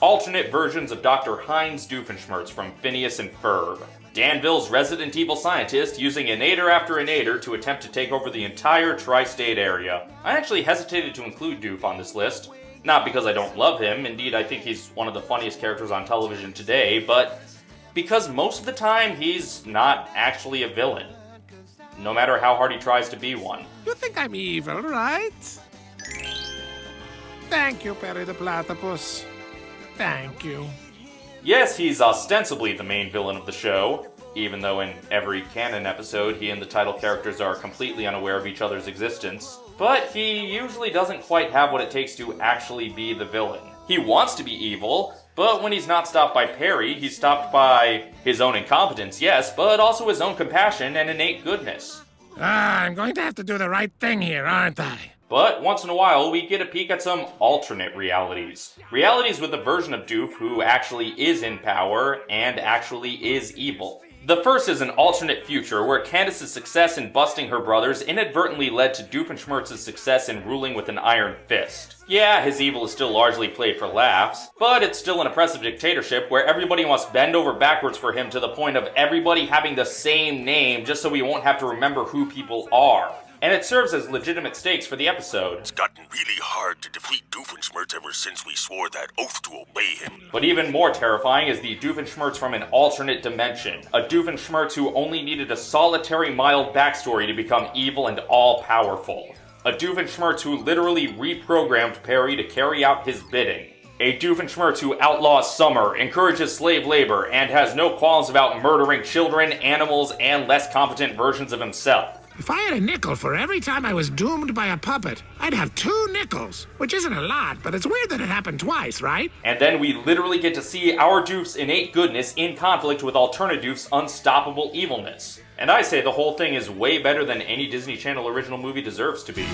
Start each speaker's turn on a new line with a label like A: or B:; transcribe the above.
A: alternate versions of Dr. Heinz Doofenshmirtz from Phineas and Ferb. Danville's Resident Evil scientist using inator after inator to attempt to take over the entire tri-state area. I actually hesitated to include Doof on this list. Not because I don't love him, indeed I think he's one of the funniest characters on television today, but because most of the time he's not actually a villain. No matter how hard he tries to be one.
B: You think I'm evil, right? Thank you, Perry the Platypus. Thank you.
A: Yes, he's ostensibly the main villain of the show, even though in every canon episode he and the title characters are completely unaware of each other's existence. But he usually doesn't quite have what it takes to actually be the villain. He wants to be evil, but when he's not stopped by Perry, he's stopped by his own incompetence, yes, but also his own compassion and innate goodness.
B: Ah, I'm going to have to do the right thing here, aren't I?
A: But once in a while, we get a peek at some alternate realities. Realities with a version of Doof who actually is in power and actually is evil. The first is an alternate future where Candace's success in busting her brothers inadvertently led to Doofenshmirtz's success in ruling with an iron fist. Yeah, his evil is still largely played for laughs, but it's still an oppressive dictatorship where everybody must bend over backwards for him to the point of everybody having the same name just so we won't have to remember who people are and it serves as legitimate stakes for the episode.
C: It's gotten really hard to defeat Doofenshmirtz ever since we swore that oath to obey him.
A: But even more terrifying is the Doofenshmirtz from an alternate dimension. A Doofenshmirtz who only needed a solitary mild backstory to become evil and all-powerful. A Doofenshmirtz who literally reprogrammed Perry to carry out his bidding. A Doofenshmirtz who outlaws summer, encourages slave labor, and has no qualms about murdering children, animals, and less competent versions of himself.
B: If I had a nickel for every time I was doomed by a puppet, I'd have two nickels, which isn't a lot, but it's weird that it happened twice, right?
A: And then we literally get to see our Doof's innate goodness in conflict with Alternadoof's unstoppable evilness. And I say the whole thing is way better than any Disney Channel original movie deserves to be.